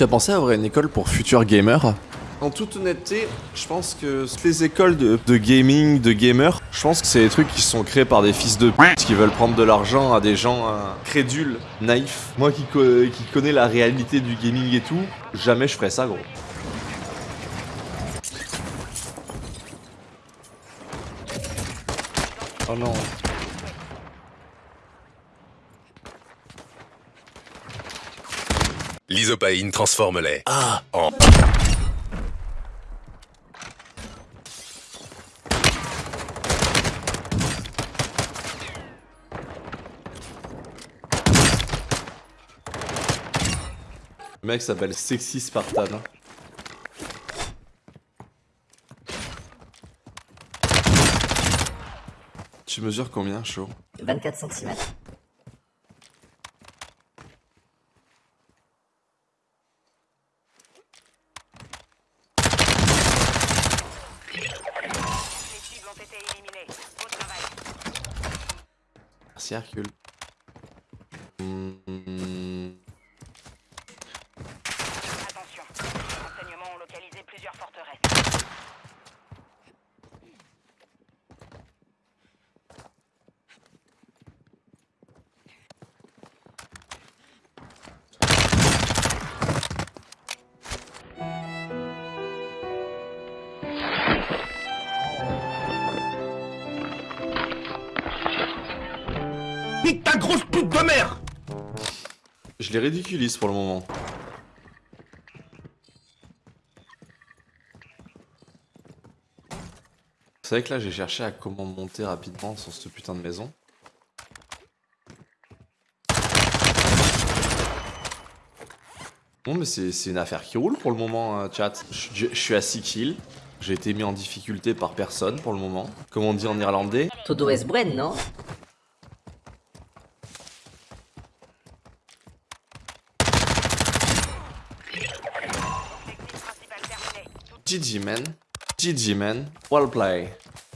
Tu as pensé à avoir une école pour futurs gamers en toute honnêteté, je pense que les écoles de, gaming, de gamers, je pense que c'est des trucs qui sont créés par des fils de p*** qui veulent prendre de l'argent à des gens euh, crédules, naïfs. Moi qui, qui connais la réalité du gaming et tout, jamais je ferais ça gros. Oh non. L'isopaïne transforme les A en... Le mec s'appelle Sexy Spartan. Tu mesures combien, chaud 24 cm. Merci. Je les ridiculise pour le moment. C'est vrai que là j'ai cherché à comment monter rapidement sur cette putain de maison. Bon mais c'est une affaire qui roule pour le moment hein, chat. Je, je suis à 6 kills. J'ai été mis en difficulté par personne pour le moment. Comme on dit en irlandais. Todo es buen, non GG man. GG man. Well play.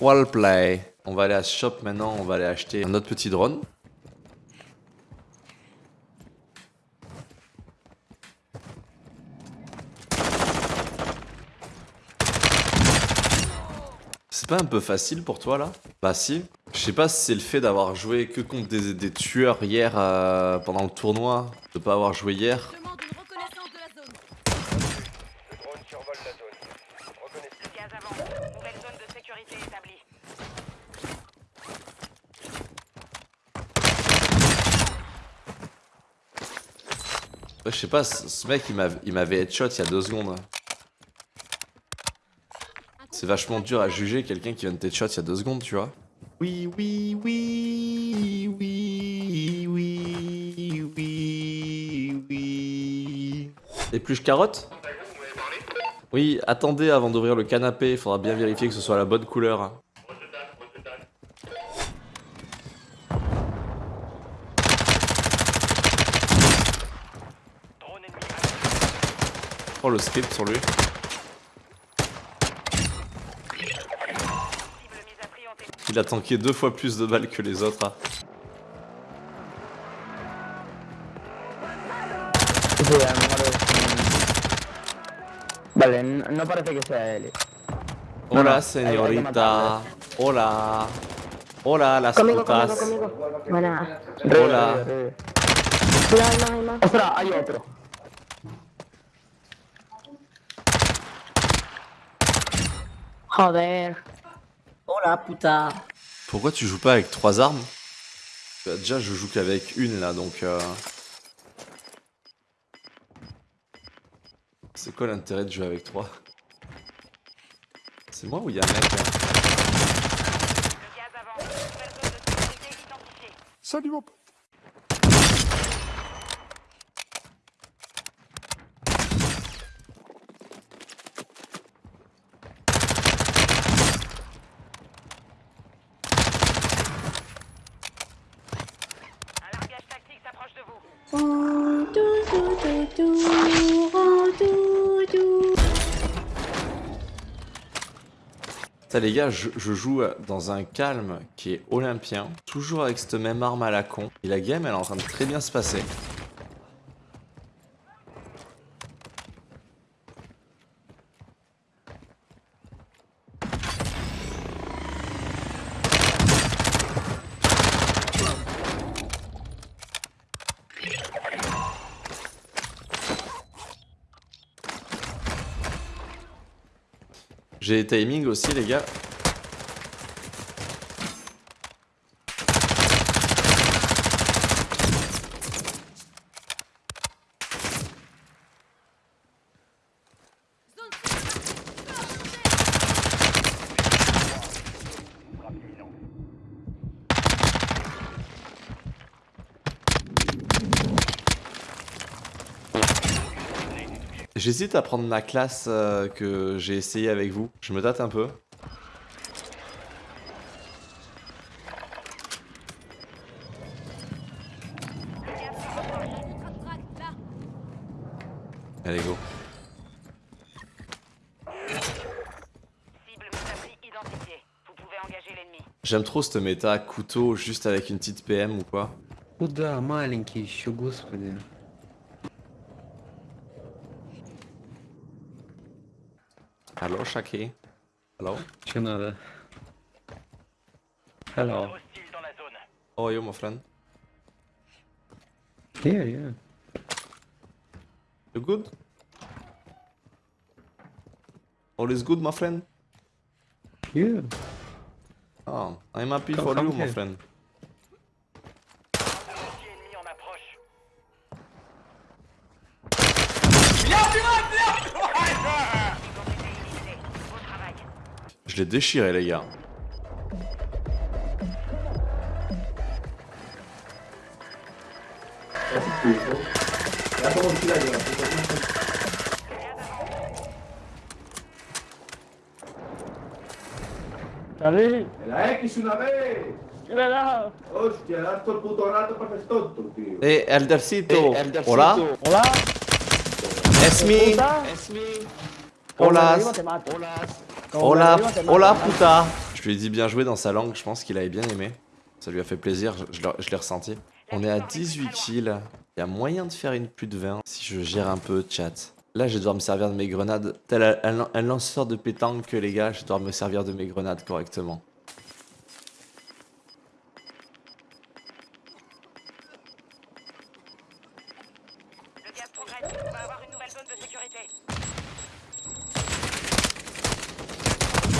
Well play. On va aller à ce shop maintenant, on va aller acheter un autre petit drone. C'est pas un peu facile pour toi là? Bah si. Je sais pas si c'est le fait d'avoir joué que contre des, tueurs hier euh, pendant le tournoi, de pas avoir joué hier. Je sais pas, ce mec il m'avait headshot il y a deux secondes. C'est vachement dur à juger quelqu'un qui vient de headshot il y a deux secondes, tu vois. Oui, oui, oui, oui, oui, oui, oui. Et plus carotte? Oui, attendez avant d'ouvrir le canapé, il faudra bien vérifier que ce soit la bonne couleur. Le script sur lui. Il a tanké deux fois plus de balles que les autres. Hein. Vale, no parece que sea él. Hola, señorita. Hola. Hola, las conmigo, putas. Conmigo, conmigo. Buena. Hola. Ostras, hay otro. Joder. Oh la putain. Pourquoi tu joues pas avec trois armes? Bah, Déjà, je joue qu'avec une là, donc. Euh... C'est quoi l'intérêt de jouer avec trois? C'est moi ou il y a un mec là? Salut mon Ça les gars, je, joue dans un calme qui est olympien, toujours avec cette même arme à la con. Et la game, elle est en train de très bien se passer. J'ai timing aussi, les gars. J'hésite à prendre ma classe euh, que j'ai essayé avec vous. Je me tâte un peu. Allez, go. Cible messagerie identifiée. Vous pouvez engager l'ennemi. J'aime trop cette méta couteau juste avec une petite PM ou quoi. Hallo, Shaki. Hello? General. Hello. Oh, you're my friend? Yeah, yeah. You good? All is good, my friend? Yeah. Oh, I'm happy come, for come you, here. my friend. L'ai déchiré, les gars. Salut La X una vez. ¿Qué le da? Hostia, das todo el puto rato para ser tonto, tío. Eh, Eldercito. Hola. Hola. Es me. Hola. Hola. Hola, puta. Je lui ai dit bien joué dans sa langue. Je pense qu'il avait bien aimé. Ça lui a fait plaisir. Je, je l'ai- ressenti. On est à 18 kills. Il y a moyen de faire une plus de 20 si je gère un peu chat. Là, je vais devoir me servir de mes grenades. Tel un, un- un lanceur de pétanque, les gars, je vais devoir me servir de mes grenades correctement. Le gaz progresse. On va avoir une nouvelle zone de sécurité. Ennemi dans la zone des opérations. Ok.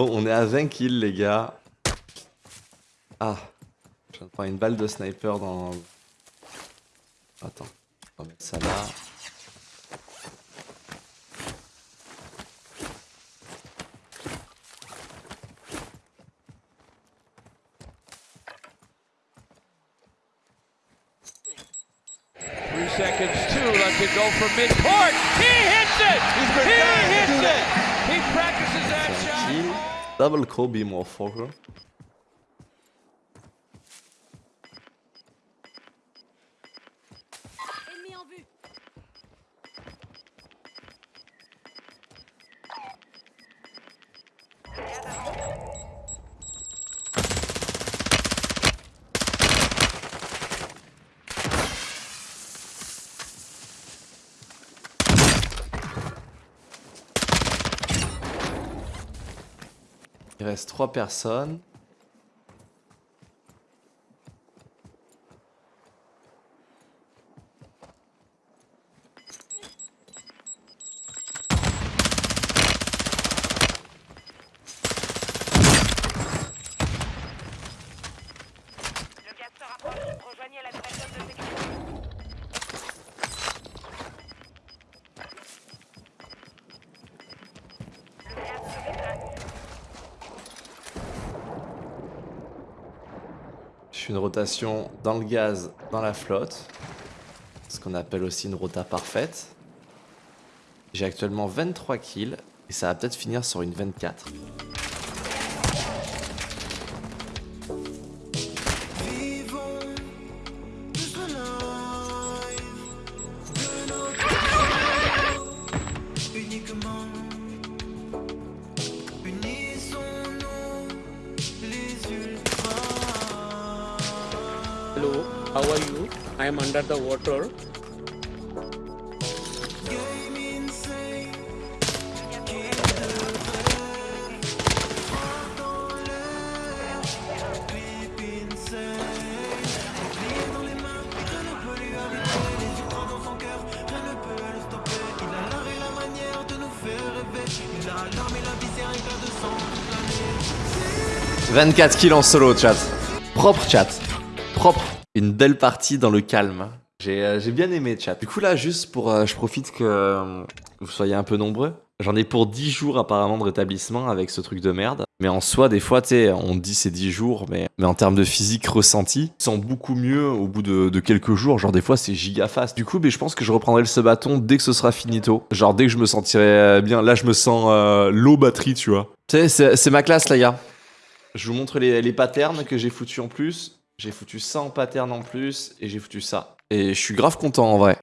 Bon, on est à 20 kills, les gars. Ah. Une balle de sniper dans... Attends. On va mettre ça là. Seconds, two left to go from midcourt. He hits it! He hits it! He practices that C'est un shot. kill. Double Kobe motherfucker. Il reste 3 personnes. Le gaz se rapproche. Rejoignez la nouvelle zone de sécurité. Le gaz se déplace. Je fais une rotation dans le gaz, dans la flotte. Ce qu'on appelle aussi une rota parfaite. J'ai actuellement 23 kills. Et ça va peut-être finir sur une 24. How are you? I am under the water. « 24 kills en solo, chat. Propre, chat. Propre. Une belle partie dans le calme. J'ai euh, j'ai bien aimé, chat. Du coup, là, juste pour... euh, je profite que euh, vous soyez un peu nombreux. J'en ai pour 10 jours, apparemment, de rétablissement avec ce truc de merde. Mais en soi, des fois, tu sais, on dit c'est 10 jours, mais, mais en termes de physique ressenti, je sens beaucoup mieux au bout de, de quelques jours. Genre, des fois, c'est giga fast. Du coup, mais je pense que je reprendrai le ce bâton dès que ce sera finito. Genre, dès que je me sentirai euh, bien. Là, je me sens euh, low batterie, tu vois. Tu sais, c'est- c'est ma classe, les gars. Je vous montre les, les patterns que j'ai foutus en plus. J'ai foutu ça en pattern en plus et j'ai foutu ça. Et je suis grave content en vrai.